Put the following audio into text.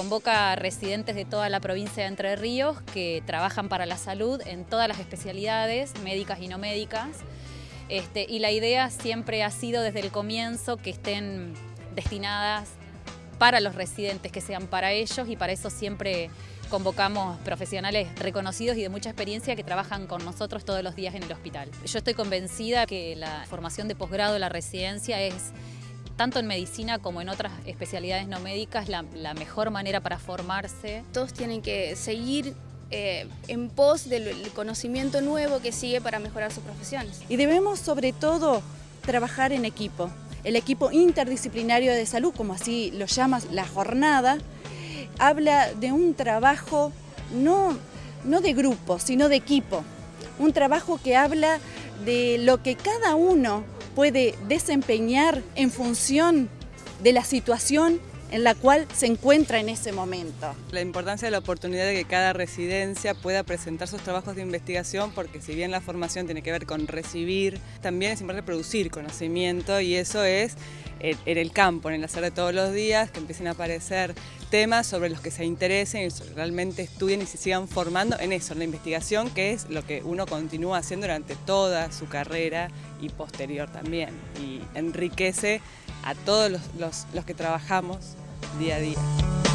convoca a residentes de toda la provincia de Entre Ríos que trabajan para la salud en todas las especialidades, médicas y no médicas. Este, y la idea siempre ha sido desde el comienzo que estén destinadas para los residentes, que sean para ellos y para eso siempre convocamos profesionales reconocidos y de mucha experiencia que trabajan con nosotros todos los días en el hospital. Yo estoy convencida que la formación de posgrado, la residencia es tanto en medicina como en otras especialidades no médicas, la, la mejor manera para formarse. Todos tienen que seguir eh, en pos del conocimiento nuevo que sigue para mejorar sus profesiones. Y debemos sobre todo trabajar en equipo. El equipo interdisciplinario de salud, como así lo llama la jornada, habla de un trabajo no, no de grupo, sino de equipo. Un trabajo que habla de lo que cada uno puede desempeñar en función de la situación en la cual se encuentra en ese momento. La importancia de la oportunidad de que cada residencia pueda presentar sus trabajos de investigación, porque si bien la formación tiene que ver con recibir, también es importante producir conocimiento y eso es en el campo, en el hacer de todos los días, que empiecen a aparecer temas sobre los que se interesen y realmente estudien y se sigan formando en eso, en la investigación, que es lo que uno continúa haciendo durante toda su carrera y posterior también, y enriquece a todos los, los que trabajamos día a día.